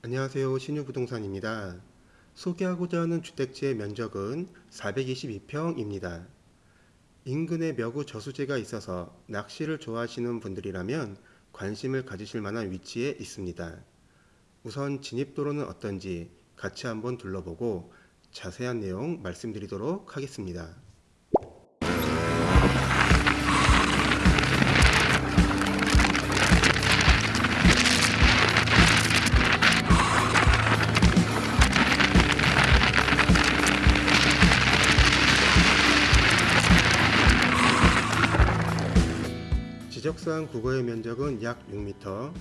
안녕하세요. 신유부동산입니다. 소개하고자 하는 주택지의 면적은 422평입니다. 인근에 묘구 저수지가 있어서 낚시를 좋아하시는 분들이라면 관심을 가지실 만한 위치에 있습니다. 우선 진입도로는 어떤지 같이 한번 둘러보고 자세한 내용 말씀드리도록 하겠습니다. 지적상 국어의 면적은 약 6m,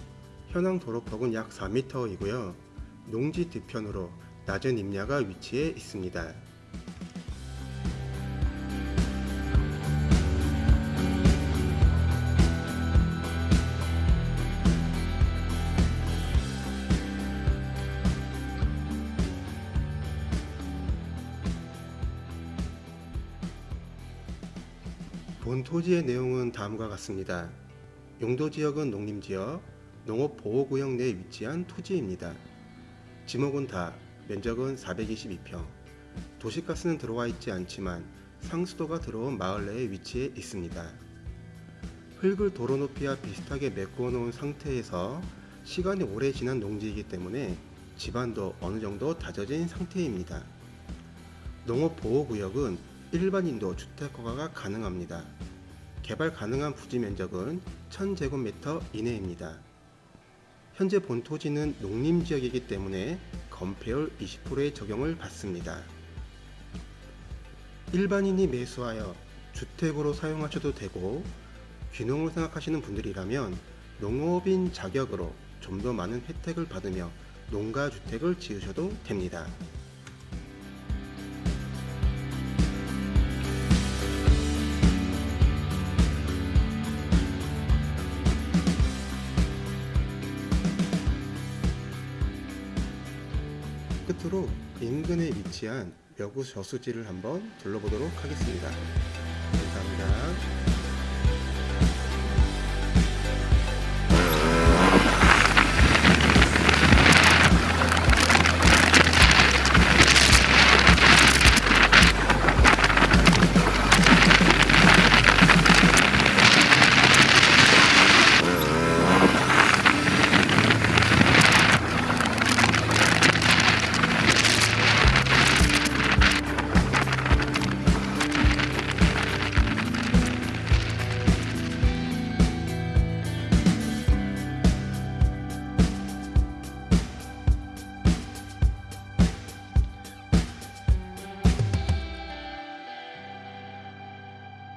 현황 도로폭은 약 4m이고요. 농지 뒤편으로 낮은 임야가 위치해 있습니다. 본 토지의 내용은 다음과 같습니다. 용도 지역은 농림지역, 농업보호구역 내에 위치한 토지입니다. 지목은 다, 면적은 422평. 도시가스는 들어와 있지 않지만 상수도가 들어온 마을 내에 위치해 있습니다. 흙을 도로 높이와 비슷하게 메꾸어 놓은 상태에서 시간이 오래 지난 농지이기 때문에 집안도 어느 정도 다져진 상태입니다. 농업보호구역은 일반인도 주택 허가가 가능합니다. 개발 가능한 부지 면적은 1000제곱미터 이내입니다. 현재 본 토지는 농림지역이기 때문에 건폐율 20%의 적용을 받습니다. 일반인이 매수하여 주택으로 사용하셔도 되고 귀농을 생각하시는 분들이라면 농업인 자격으로 좀 더 많은 혜택을 받으며 농가주택을 지으셔도 됩니다. 끝으로 그 인근에 위치한 여구 저수지를 한번 둘러보도록 하겠습니다. 감사합니다.